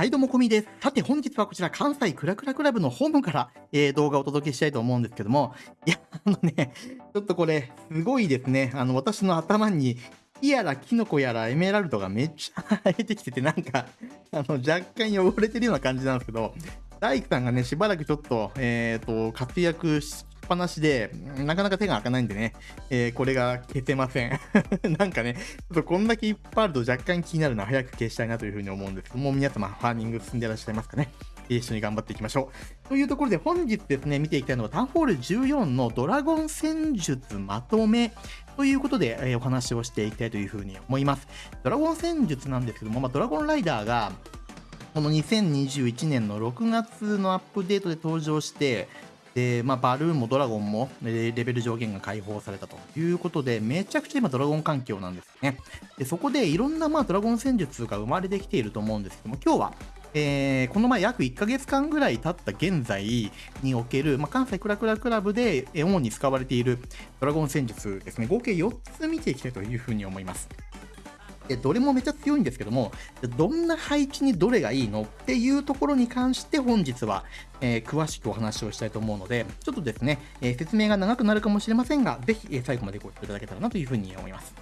はいどうもこみです。さて本日はこちら関西クラクラクラブのホームから、えー、動画をお届けしたいと思うんですけども、いや、あのね、ちょっとこれ、すごいですね。あの、私の頭に、木やらキノコやらエメラルドがめっちゃ生えてきてて、なんか、あの、若干汚れてるような感じなんですけど、大工さんがね、しばらくちょっと、えっ、ー、と、活躍しぱなしで、なかなか手が開かないんでね、えー、これが消せません。なんかね、ちょっとこんだけいっぱいあると若干気になるのは早く消したいなというふうに思うんですけども、皆様、ファーミング進んでらっしゃいますかね。一緒に頑張っていきましょう。というところで本日ですね、見ていきたいのはタウンホール14のドラゴン戦術まとめということで、えー、お話をしていきたいというふうに思います。ドラゴン戦術なんですけども、まあ、ドラゴンライダーがこの2021年の6月のアップデートで登場して、で、まあ、バルーンもドラゴンもレベル上限が解放されたということで、めちゃくちゃ今ドラゴン環境なんですね。でそこでいろんなまあドラゴン戦術が生まれてきていると思うんですけども、今日は、えー、この前約1ヶ月間ぐらい経った現在における、まあ、関西クラクラクラブで主に使われているドラゴン戦術ですね、合計4つ見ていきたいというふうに思います。でどれもめちゃ強いんですけども、どんな配置にどれがいいのっていうところに関して本日は、えー、詳しくお話をしたいと思うので、ちょっとですね、えー、説明が長くなるかもしれませんが、ぜひ、えー、最後までご視聴いただけたらなというふうに思います。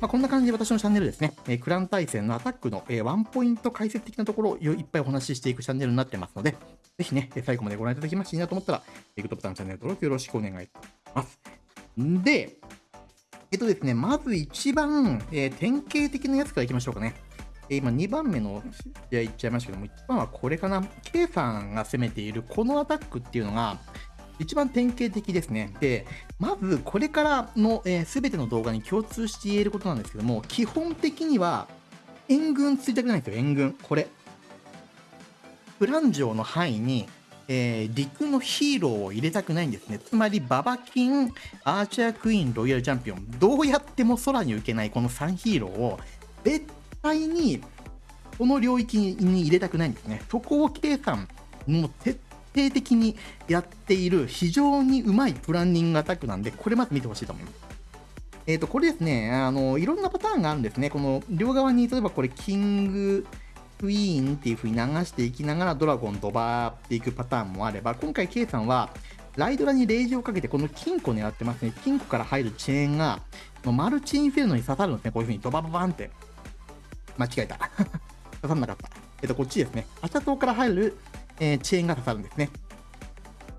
まあ、こんな感じで私のチャンネルですね、えー、クラン対戦のアタックの、えー、ワンポイント解説的なところをいっぱいお話ししていくチャンネルになってますので、ぜひね、最後までご覧いただきましていいなと思ったら、グッドボタン、チャンネル登録よろしくお願いします。んで、えっとですね、まず一番、えー、典型的なやつからいきましょうかね。え、今2番目の試合いっちゃいましたけども、1番はこれかな。K さんが攻めているこのアタックっていうのが、一番典型的ですね。で、まずこれからの、えー、ての動画に共通して言えることなんですけども、基本的には援軍ついたくないんですよ、援軍。これ。プラン城の範囲にえー、陸のヒーローを入れたくないんですね。つまり、ババキン、アーチャークイーン、ロイヤルチャンピオン、どうやっても空に浮けないこの3ヒーローを、絶対にこの領域に入れたくないんですね。そこを計算、もう徹底的にやっている非常にうまいプランニングアタックなんで、これまず見てほしいと思います。えっ、ー、と、これですね、あの、いろんなパターンがあるんですね。この両側に、例えばこれ、キング、クイーンっていう風に流していきながらドラゴンドバーっていくパターンもあれば、今回 K さんは、ライドラにレイジをかけてこの金庫狙ってますね。金庫から入るチェーンが、マルチインフェルノに刺さるんですね。こういう風にドバババンって。間違えた。刺さんなかった。えっと、こっちですね。アチャ島から入る、えー、チェーンが刺さるんですね。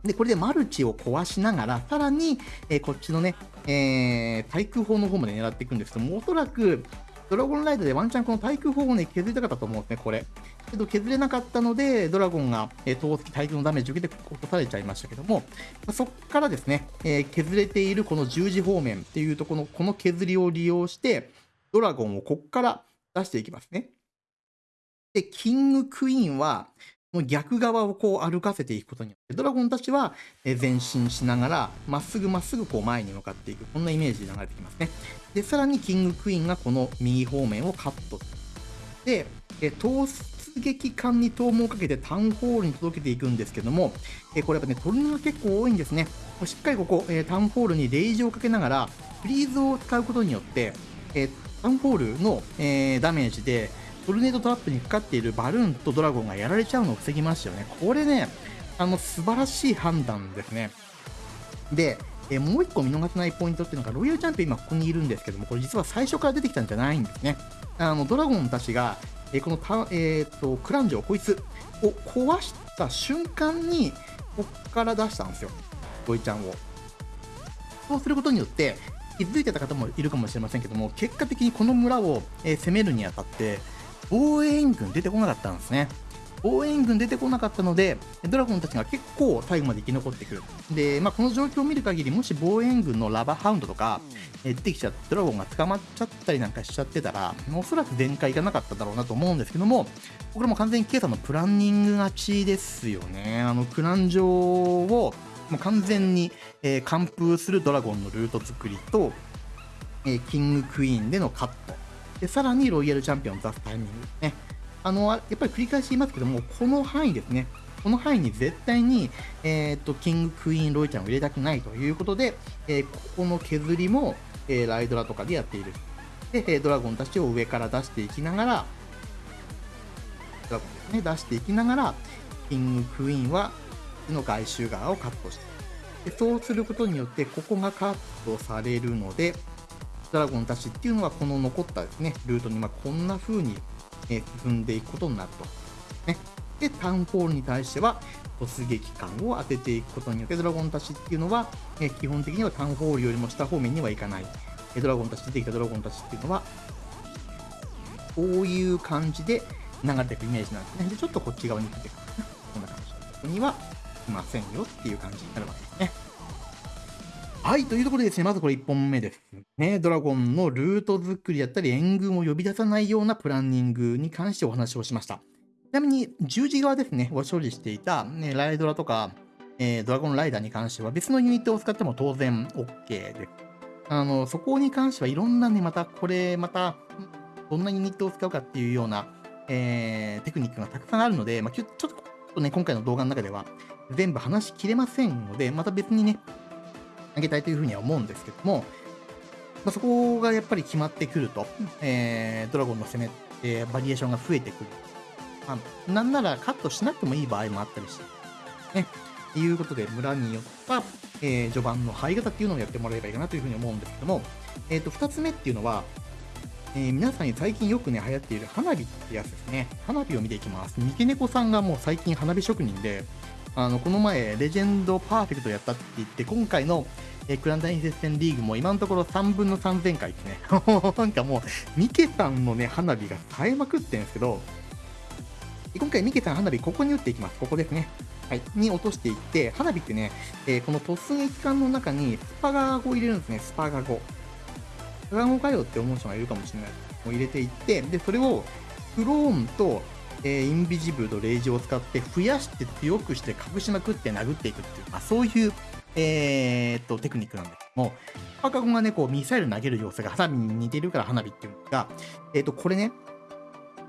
で、これでマルチを壊しながら、さらに、えー、こっちのね、えー、対空砲の方まで狙っていくんですけども、おそらく、ドラゴンライドでワンチャンこの対空砲をね、削りたかったと思うんですね、これ。けど削れなかったので、ドラゴンが、えー、投石対空のダメージ受けて落とされちゃいましたけども、ま、そっからですね、えー、削れているこの十字方面っていうとこの、この削りを利用して、ドラゴンをこっから出していきますね。で、キングクイーンは、逆側をこう歩かせていくことによって、ドラゴンたちは前進しながら、まっすぐまっすぐこう前に向かっていく。こんなイメージで流れてきますね。で、さらにキングクイーンがこの右方面をカット。で、突撃艦に投網をかけてタウンホールに届けていくんですけども、えこれやっぱね、トルネが結構多いんですね。しっかりここ、えタウンホールにレイジをかけながら、フリーズを使うことによって、えタウンホールの、えダメージで、トルネードトラップにかかっているバルーンとドラゴンがやられちゃうのを防ぎましたよね。これね、あの、素晴らしい判断ですね。で、えもう1個見逃せないポイントっていうのが、ロイヤルチャンピオン今ここにいるんですけども、これ実は最初から出てきたんじゃないんですね。あの、ドラゴンたちが、えこのた、えーと、クランジョ、こいつを壊した瞬間に、こっから出したんですよ。ロイちゃんを。そうすることによって、気づいてた方もいるかもしれませんけども、結果的にこの村を、え攻めるにあたって、防衛員軍出てこなかったんですね。防衛軍出てこなかったので、ドラゴンたちが結構最後まで生き残ってくる。で、まあ、この状況を見る限り、もし防衛軍のラバーハウンドとか、え出てきちゃって、ドラゴンが捕まっちゃったりなんかしちゃってたら、おそらく全開いかなかっただろうなと思うんですけども、これも完全にケイさんのプランニング勝ちですよね。あの、クラン城を、もう完全に、えー、完封するドラゴンのルート作りと、えー、キングクイーンでのカット。で、さらにロイヤルチャンピオンを出すタイミングですね。あの、やっぱり繰り返し言いますけども、この範囲ですね。この範囲に絶対に、えっ、と、キング、クイーン、ロイちゃんを入れたくないということで、えー、ここの削りも、えー、ライドラとかでやっている。で、ドラゴンたちを上から出していきながら、ドラゴンですね、出していきながら、キング、クイーンは、の外周側をカットしてでそうすることによって、ここがカットされるので、ドラゴンたちっていうのは、この残ったですね、ルートに、まこんな風に、え進んでいくことになると。ね。で、タウンホールに対しては、突撃艦を当てていくことによって、ドラゴンたちっていうのは、え基本的にはタウンホールよりも下方面には行かない。ドラゴンたち、出てきたドラゴンたちっていうのは、こういう感じで流れていくイメージなんですね。で、ちょっとこっち側に出てくる。こんな感じ。ここには来ませんよっていう感じになるわけですね。はい、というところでですね、まずこれ1本目です。ね、ドラゴンのルート作りだったり、援軍を呼び出さないようなプランニングに関してお話をしました。ちなみに、十字側ですね、を処理していた、ね、ライドラとか、えー、ドラゴンライダーに関しては別のユニットを使っても当然 OK です。あの、そこに関してはいろんなね、またこれ、また、どんなユニットを使うかっていうような、えー、テクニックがたくさんあるので、まあ、ちょっとね、今回の動画の中では全部話しきれませんので、また別にね、あげたいというふうには思うんですけども、まあ、そこがやっぱり決まってくると、えー、ドラゴンの攻めってバリエーションが増えてくる。まあ、なんならカットしなくてもいい場合もあったりして、ね。ということで、村によった、えー、序盤の入り方っていうのをやってもらえばいいかなというふうに思うんですけども、えっ、ー、と、二つ目っていうのは、えー、皆さんに最近よくね、流行っている花火ってやつですね。花火を見ていきます。三毛猫さんがもう最近花火職人で、あの、この前、レジェンドパーフェクトやったって言って、今回の、え、クランダイン接戦リーグも今のところ3分の3000回ですね。なんかもう、ミケさんのね、花火が冴えまくってるんですけど、今回ミケさん花火ここに打っていきます。ここですね。はい。に落としていって、花火ってね、えー、この突撃艦の中にスパガゴを入れるんですね。スパガゴ。スパガゴかよって思う人がいるかもしれない。もう入れていって、で、それをクローンと、えー、インビジブルとレイジを使って増やして強くして隠しまくって殴っていくっていう、まあ、そういう、えー、っと、テクニックなんですけども、スパガゴがね、こう、ミサイル投げる様子が花火に似てるから花火っていうんですが、えー、っと、これね、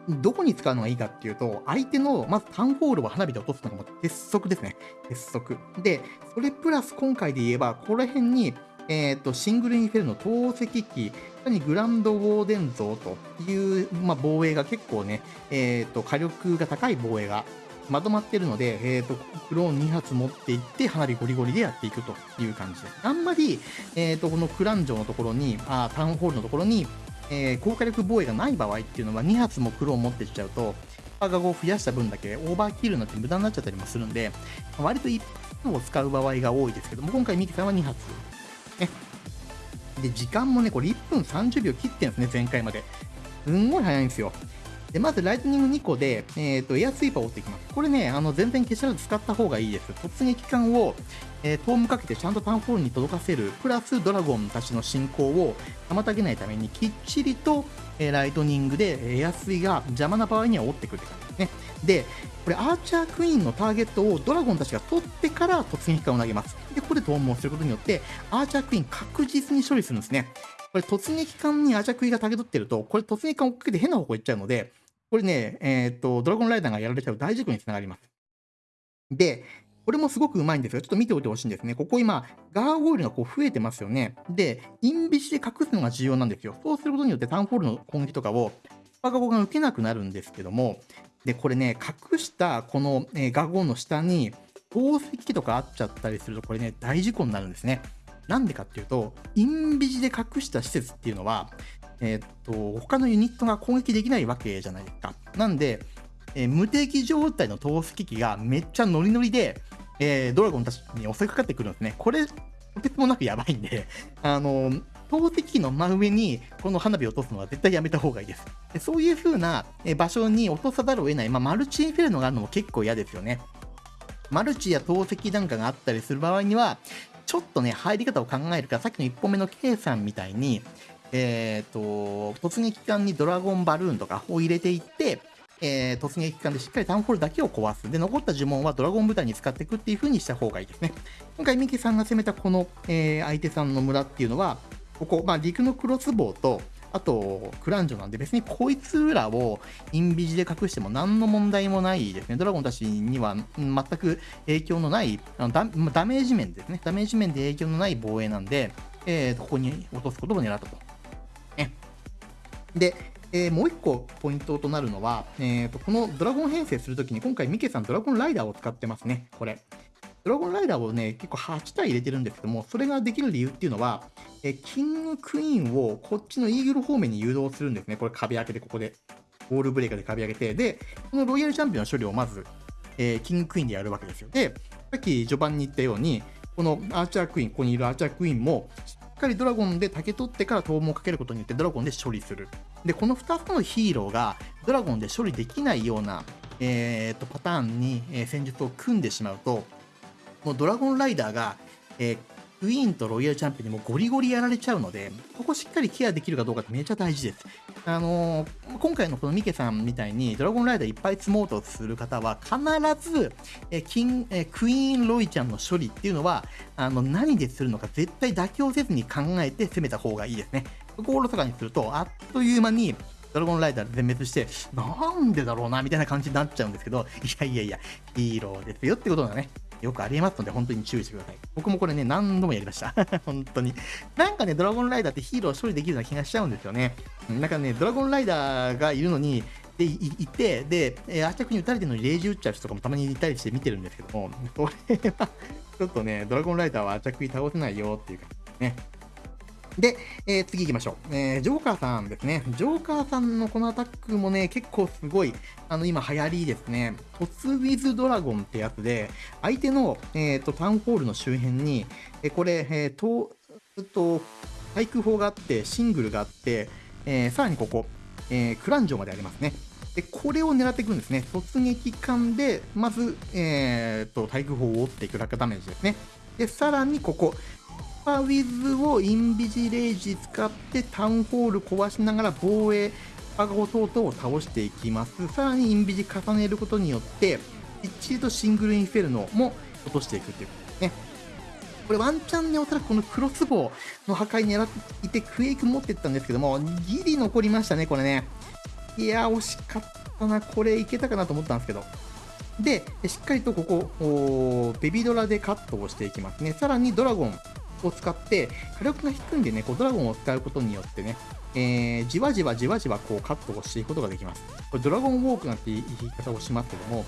どこに使うのがいいかっていうと、相手の、まずタンホールを花火で落とすのがも鉄則ですね。鉄則。で、それプラス今回で言えば、ここら辺に、え、ー、と、シングルインフェルの投石機、さらにグランドウォーデン像という、まあ、防衛が結構ね、え、ー、と、火力が高い防衛がまとまってるので、え、ー、と、クローン2発持っていって、花火ゴリゴリでやっていくという感じです。あんまり、えっ、と、このクラン城のところに、あタウンホールのところに、えー、高火力防衛がない場合っていうのは2発も黒を持ってきちゃうと、パーガゴを増やした分だけオーバーキルになって無駄になっちゃったりもするんで、割と1発を使う場合が多いですけども、今回ミキさんは2発。ね。で、時間もね、これ1分30秒切ってんですね、前回まで。すんごい早いんですよ。で、まずライトニング2個で、えっ、ー、と、エアスイーパーを追っていきます。これね、あの、全然消しらず使った方がいいです。突撃艦を、えー、トームかけてちゃんとタウンホールに届かせる、プラスドラゴンたちの進行を妨げないために、きっちりと、えー、ライトニングでエアスイが邪魔な場合には追ってくるって感じですね。で、これアーチャークイーンのターゲットをドラゴンたちが取ってから突撃艦を投げます。で、ここでトームをすることによって、アーチャークイーン確実に処理するんですね。これ突撃艦にアーチャークイーンがターゲットってると、これ突撃艦を追っかけて変な方向行っちゃうので、これね、えっ、と、ドラゴンライダーがやられちゃう大事故につながります。で、これもすごくうまいんですが、ちょっと見ておいてほしいんですね。ここ今、ガーゴイルがこう増えてますよね。で、インビシで隠すのが重要なんですよ。そうすることによってタウンホールの攻撃とかを、スパガゴが受けなくなるんですけども、で、これね、隠したこの、えー、ガゴの下に、宝石機とかあっちゃったりすると、これね、大事故になるんですね。なんでかっていうと、インビジで隠した施設っていうのは、えー、っと、他のユニットが攻撃できないわけじゃないですか。なんで、えー、無敵状態の投石機がめっちゃノリノリで、えー、ドラゴンたちに襲いかかってくるんですね。これ、とてつもなくやばいんで、あの、投石機の真上にこの花火を落とすのは絶対やめた方がいいです。そういう風な場所に落とさざるを得ない、まあ、マルチインフェルノがあるのも結構嫌ですよね。マルチや投石なんかがあったりする場合には、ちょっとね、入り方を考えるから、さっきの1本目の K さんみたいに、えっ、ー、と、突撃艦にドラゴンバルーンとかを入れていって、えー、突撃艦でしっかりタウンホールだけを壊す。で、残った呪文はドラゴン部隊に使っていくっていう風にした方がいいですね。今回、ミキさんが攻めたこの、えー、相手さんの村っていうのは、ここ、まあ、陸のクロスボウと、あと、クランジョなんで別にこいつらをインビジで隠しても何の問題もないですね。ドラゴンたちには全く影響のないあのダ、ダメージ面ですね。ダメージ面で影響のない防衛なんで、えー、ここに落とすことを狙ったと。ね。で、えー、もう一個ポイントとなるのは、えーと、このドラゴン編成するときに今回ミケさんドラゴンライダーを使ってますね、これ。ドラゴンライダーをね、結構8体入れてるんですけども、それができる理由っていうのは、え、キングクイーンをこっちのイーグル方面に誘導するんですね。これ壁開けて、ここで。ボールブレーカーで壁開けて、で、このロイヤルチャンピオンの処理をまず、えー、キングクイーンでやるわけですよ。で、さっき序盤に言ったように、このアーチャークイーン、ここにいるアーチャークイーンも、しっかりドラゴンで竹取ってから逃亡をかけることによってドラゴンで処理する。で、この2つのヒーローがドラゴンで処理できないような、えー、とパターンに、え戦術を組んでしまうと、もうドラゴンライダーが、えー、クイーンとロイヤルチャンピオンにもゴリゴリやられちゃうので、ここしっかりケアできるかどうかってめちゃ大事です。あのー、今回のこのミケさんみたいにドラゴンライダーいっぱい積もうとする方は、必ず、えキンえクイーンロイちゃんの処理っていうのは、あの、何でするのか絶対妥協せずに考えて攻めた方がいいですね。ここをおろそかにすると、あっという間に、ドラゴンライダー全滅して、なんでだろうな、みたいな感じになっちゃうんですけど、いやいやいや、ヒーローですよってことがね、よくありえますので、本当に注意してください。僕もこれね、何度もやりました。本当に。なんかね、ドラゴンライダーってヒーロー処理できるような気がしちゃうんですよね。なんかね、ドラゴンライダーがいるのに、で、いて、で、えー、圧着に撃たれてるのにレイジ打っちゃう人とかもたまにいたりして見てるんですけども、これは、ちょっとね、ドラゴンライダーは圧着に倒せないよっていう感じですね。で、えー、次行きましょう。えー、ジョーカーさんですね。ジョーカーさんのこのアタックもね、結構すごい、あの、今流行りですね。トスウィズドラゴンってやつで、相手の、えっ、ー、と、タウンホールの周辺に、えこれ、えー、と、えっと、対空砲があって、シングルがあって、えさらにここ、えクランジョまでありますね。で、これを狙っていくんですね。突撃艦で、まず、えっと、対空砲を追っていく落下ダメージですね。で、さらにここ、パウィズをインビジレージ使ってタウンホール壊しながら防衛パガゴ等々を倒していきます。さらにインビジ重ねることによって、きっちりとシングルインフェルノも落としていくっていうことですね。これワンチャンね、おそらくこのクロスボウの破壊狙っていて、クエイク持ってったんですけども、ギリ残りましたね、これね。いや、惜しかったな。これいけたかなと思ったんですけど。で、しっかりとここ、ベビドラでカットをしていきますね。さらにドラゴンを使って、火力が低いんでね、こうドラゴンを使うことによってね、えー、じわじわじわじわこうカットをしていくことができます。これドラゴンウォークなんて言い方をしますけども、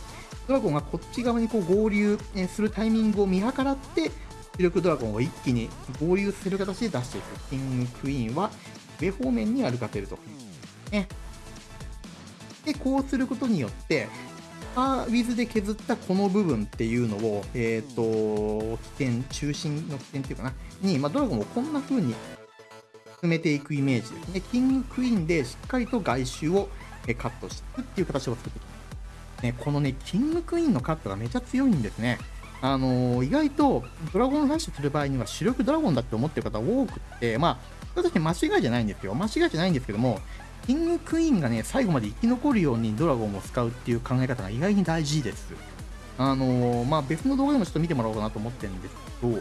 ドラゴンがこっち側にこう合流するタイミングを見計らって、主力ドラゴンを一気に合流する形で出していく。キングクイーンは上方面に歩かせると。ね。で、こうすることによって、パーウィズで削ったこの部分っていうのを、えっ、ー、と、起点、中心の起点っていうかな、に、まあ、ドラゴンをこんな風に進めていくイメージですね。キングクイーンでしっかりと外周をカットしていくっていう形を作っていく。ね、このね、キングクイーンのカットがめちゃ強いんですね。あのー、意外とドラゴンラッシュする場合には主力ドラゴンだって思ってる方多くって、まあ、確かに間違いじゃないんですよ。間違いじゃないんですけども、キングクイーンがね、最後まで生き残るようにドラゴンを使うっていう考え方が意外に大事です。あのー、まあ、別の動画でもちょっと見てもらおうかなと思ってるんですけど、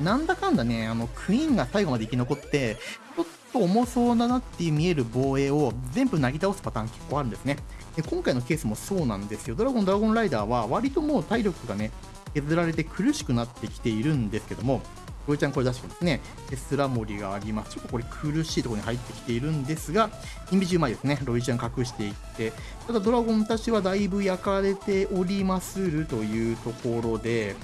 なんだかんだね、あの、クイーンが最後まで生き残って、ちょっと重そうだなって見える防衛を全部なぎ倒すパターン結構あるんですね。で今回のケースもそうなんですよ。ドラゴン、ドラゴンライダーは割ともう体力がね、削られて苦しくなってきているんですけども、ロイちゃんこれ出してますね。テスラ森があります。ちょっとこれ苦しいところに入ってきているんですが、インビジうまいですね。ロイちゃん隠していって、ただドラゴンたちはだいぶ焼かれておりまするというところで、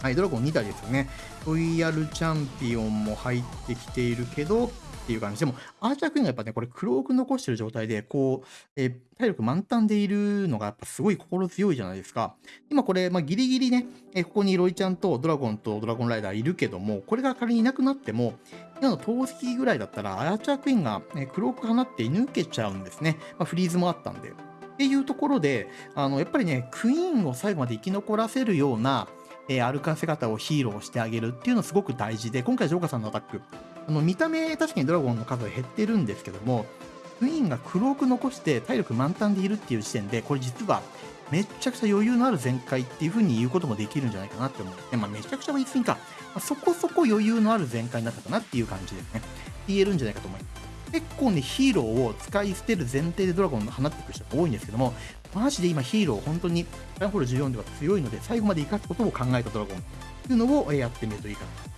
はい、ドラゴン2体ですよね。ロイヤルチャンピオンも入ってきているけど、っていう感じでも、アーチャークイーンがやっぱね、これ、クローク残してる状態で、こう、えー、体力満タンでいるのが、やっぱすごい心強いじゃないですか。今これ、まあ、ギリギリね、えー、ここにロイちゃんとドラゴンとドラゴンライダーいるけども、これが仮にいなくなっても、今の投石ぐらいだったら、アーチャークイーンが、えー、クローク放って抜けちゃうんですね。まあ、フリーズもあったんで。っていうところで、あの、やっぱりね、クイーンを最後まで生き残らせるような、えー、歩かせ方をヒーローしてあげるっていうのすごく大事で、今回ジョーカーさんのアタック、あの見た目確かにドラゴンの数は減ってるんですけども、クイーンがクローク残して体力満タンでいるっていう時点で、これ実はめちゃくちゃ余裕のある全開っていう風に言うこともできるんじゃないかなって思うで、まあ、めちゃくちゃは言い過ぎか、まあ、そこそこ余裕のある全開になったかなっていう感じですね。言えるんじゃないかと思います。結構ね、ヒーローを使い捨てる前提でドラゴンを放っていく人が多いんですけども、マジで今ヒーロー本当にタインホール14では強いので、最後まで生かすことを考えたドラゴンっていうのをやってみるといいかなと。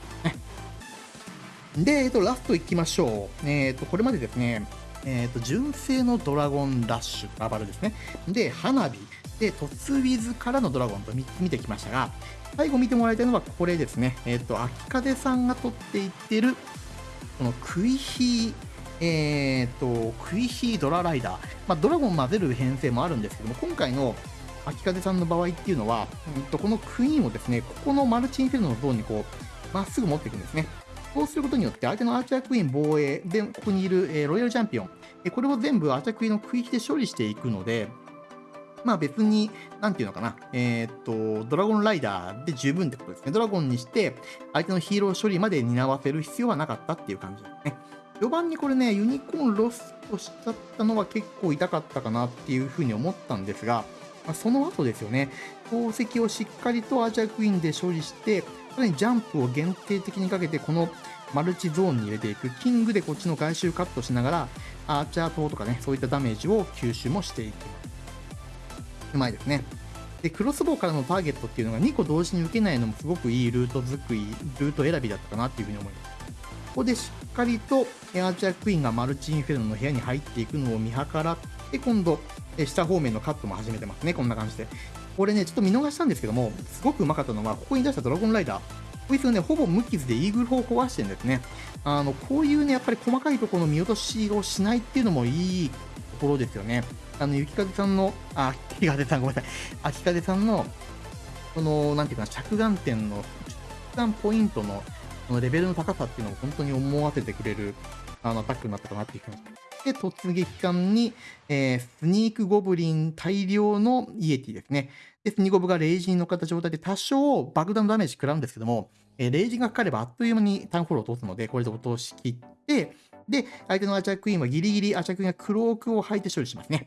で、えっと、ラストいきましょう。えっと、これまでですね、えっ、と、純正のドラゴンラッシュ、ラバルですね。で、花火、で、突ウィズからのドラゴンと見てきましたが、最後見てもらいたいのはこれですね。えっ、と、秋風さんが取っていってる、このクイヒー、えっ、と、クイヒードラライダー。まあ、ドラゴン混ぜる編成もあるんですけども、今回の秋風さんの場合っていうのは、うんと、このクイーンをですね、ここのマルチインフェルノのゾーンにこう、まっすぐ持っていくんですね。そうすることによって、相手のアーチャークイーン防衛で、ここにいる、え、ロイヤルチャンピオン、えこれを全部アーチャークイーンのクイヒで処理していくので、まあ別に、なんていうのかな、えー、っと、ドラゴンライダーで十分ってことですね。ドラゴンにして、相手のヒーロー処理まで担わせる必要はなかったっていう感じですね。序盤にこれね、ユニコーンロストしちゃったのは結構痛かったかなっていうふうに思ったんですが、ま、その後ですよね、宝石をしっかりとアーチャークイーンで処理して、さらにジャンプを限定的にかけて、このマルチゾーンに入れていく。キングでこっちの外周カットしながら、アーチャー塔とかね、そういったダメージを吸収もしていきます。うまいですね。で、クロスボウからのターゲットっていうのが2個同時に受けないのもすごくいいルート作り、ルート選びだったかなっていうふうに思います。ここでしっかりとエアーチャークイーンがマルチインフェルノの部屋に入っていくのを見計らって、今度、下方面のカットも始めてますね。こんな感じで。これね、ちょっと見逃したんですけども、すごくうまかったのは、ここに出したドラゴンライダー。こいつがね、ほぼ無傷でイーグル砲を壊してるんですね。あの、こういうね、やっぱり細かいところの見落としをしないっていうのもいいところですよね。あの、雪風さんの、あ、雪風さんごめんなさい。秋風さんの、その、なんていうかな、着眼点の、着眼ポイントの、そのレベルの高さっていうのを本当に思わせてくれる、あの、アタックになったかなっていう気がします。で、突撃艦に、えー、スニークゴブリン大量のイエティですね。で、スニーゴブがレイジに乗っかった状態で多少爆弾ダメージ食らうんですけども、えー、レイジがかかればあっという間にタウンフォローを通すので、これで落としきって、で、相手のアチャークイーンはギリギリアチャークイーンがクロークを履いて処理しますね。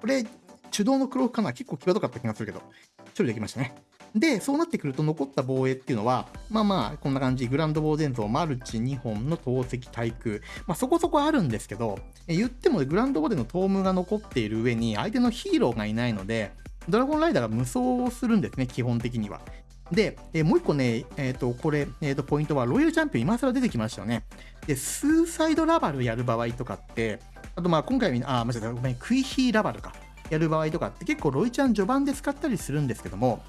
これ、手動のクロークかな結構際どかった気がするけど、処理できましたね。で、そうなってくると残った防衛っていうのは、まあまあ、こんな感じ、グランド防電像、マルチ2本の投石対空。まあそこそこあるんですけど、言ってもグランドボデのトームが残っている上に、相手のヒーローがいないので、ドラゴンライダーが無双をするんですね、基本的には。で、え、もう一個ね、えっ、ー、と、これ、えっ、ー、と、ポイントは、ロイヤルチャンピオン今更出てきましたよね。で、スーサイドラバルやる場合とかって、あとまあ今回、あ、間違えた、ごめん、クイヒーラバルか。やる場合とかって結構ロイちゃん序盤で使ったりするんですけども、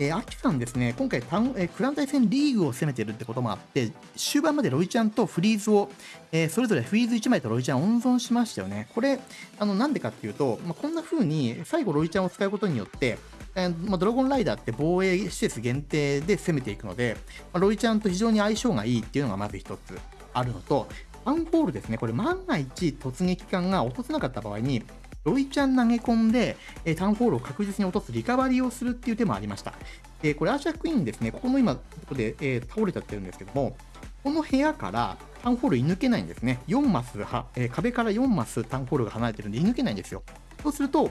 えー、アキさんですね、今回タウン、えー、クラン対戦リーグを攻めてるってこともあって、終盤までロイちゃんとフリーズを、えー、それぞれフリーズ1枚とロイちゃん温存しましたよね。これ、あの、なんでかっていうと、まあ、こんな風に最後ロイちゃんを使うことによって、えーまあ、ドラゴンライダーって防衛施設限定で攻めていくので、まあ、ロイちゃんと非常に相性がいいっていうのがまず一つあるのと、タウンホールですね、これ万が一突撃艦が落とせなかった場合に、ロイちゃん投げ込んで、えー、タウンホールを確実に落とすリカバリーをするっていう手もありました。で、これアーシャークイーンですね、ここの今、ここで、えー、倒れちゃってるんですけども、この部屋からタウンホール居抜けないんですね。4マスは、えー、壁から4マスタウンホールが離れてるんで射抜けないんですよ。そうすると、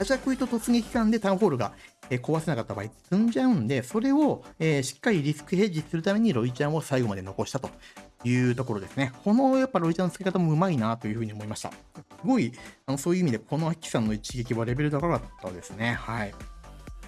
アーチャークイと突撃艦でタウンホールが、え、壊せなかった場合、積んじゃうんで、それを、え、しっかりリスクヘッジするためにロイちゃんを最後まで残したというところですね。このやっぱロイちゃんの付け方もうまいなというふうに思いました。すごい、あのそういう意味で、このアキさんの一撃はレベル高かったですね。はい。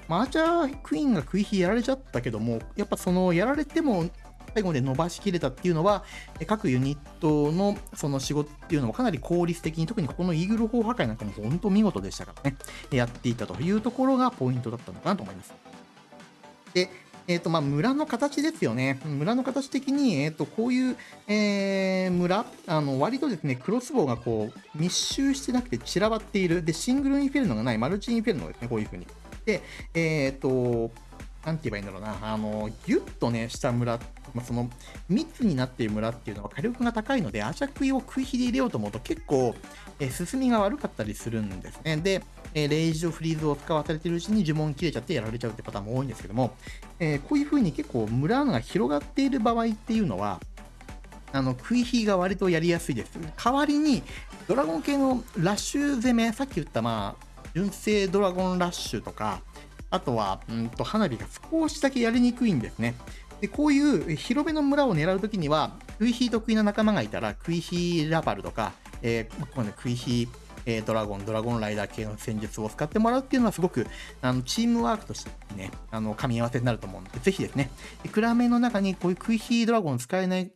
まあ、アーチャークイーンが食い火やられちゃったけども、やっぱそのやられても最後まで伸ばしきれたっていうのは、各ユニットのその仕事っていうのもかなり効率的に、特にここのイーグル砲破壊なんかも本当見事でしたからね、やっていたというところがポイントだったのかなと思います。で、えっ、ー、と、ま、村の形ですよね。村の形的に、えっ、ー、と、こういう、えー、村、あの、割とですね、クロスボウがこう、密集してなくて散らばっている。で、シングルインフェルノがない、マルチインフェルノですね、こういう風に。で、えっ、と、なんて言えばいいんだろうな、あの、ぎゅっとね、した村、まあ、その、密になっている村っていうのは火力が高いので、アシャクイを食い火で入れようと思うと結構、え、進みが悪かったりするんですね。で、えー、レイジとフリーズを使わされてるうちに呪文切れちゃってやられちゃうってパターンも多いんですけども、えー、こういう風に結構村が広がっている場合っていうのは、あの、食い火が割とやりやすいです。代わりに、ドラゴン系のラッシュ攻め、さっき言ったまあ、純正ドラゴンラッシュとか、あとは、うんと、花火が少しだけやりにくいんですね。で、こういう広めの村を狙うときには、クイヒー得意な仲間がいたら、クイヒーラバルとか、えー、ここね、クイヒー、えー、ドラゴン、ドラゴンライダー系の戦術を使ってもらうっていうのはすごく、あの、チームワークとしてね、あの、噛み合わせになると思うので、ぜひですね、暗めの中にこういうクイヒードラゴン使えない、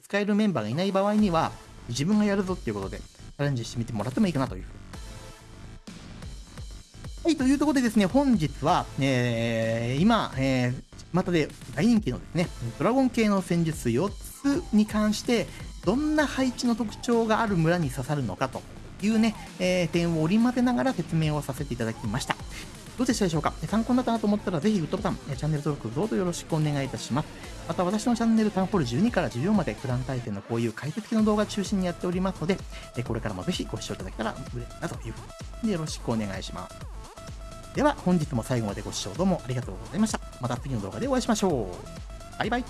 使えるメンバーがいない場合には、自分がやるぞっていうことで、チャレンジしてみてもらってもいいかなというふうにはい、というところでですね、本日は、えー、今、えー、またで大人気のですね、ドラゴン系の戦術4つに関して、どんな配置の特徴がある村に刺さるのかというね、えー、点を織り交ぜながら説明をさせていただきました。どうでしたでしょうか？参考になったなと思ったら、ぜひグッドボタン、チャンネル登録どうぞよろしくお願いいたします。また私のチャンネルタウンホール12から14までクラン対戦のこういう解説系の動画中心にやっておりますので、これからもぜひご視聴いただけたら嬉しいなというふうによろしくお願いします。では本日も最後までご視聴どうもありがとうございました。また次の動画でお会いしましょう。バイバイ。